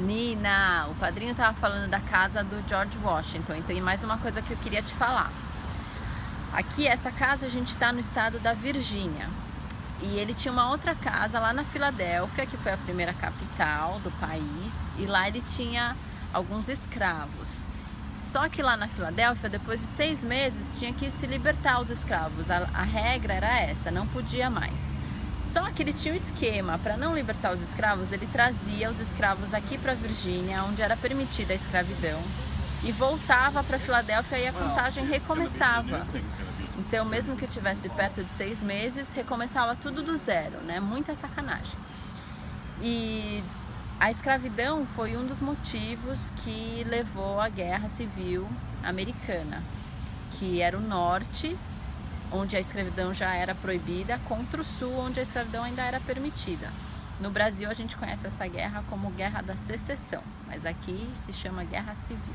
Nina, o padrinho estava falando da casa do George Washington, então tem mais uma coisa que eu queria te falar. Aqui, essa casa, a gente está no estado da Virgínia. E ele tinha uma outra casa lá na Filadélfia, que foi a primeira capital do país, e lá ele tinha alguns escravos. Só que lá na Filadélfia, depois de seis meses, tinha que se libertar os escravos. A, a regra era essa, não podia mais. Só que ele tinha um esquema, para não libertar os escravos, ele trazia os escravos aqui para Virgínia, onde era permitida a escravidão, e voltava para Filadélfia e a contagem recomeçava. Então, mesmo que tivesse perto de seis meses, recomeçava tudo do zero, né? Muita sacanagem. E a escravidão foi um dos motivos que levou à Guerra Civil Americana, que era o norte onde a escravidão já era proibida, contra o sul, onde a escravidão ainda era permitida. No Brasil a gente conhece essa guerra como Guerra da Secessão, mas aqui se chama Guerra Civil.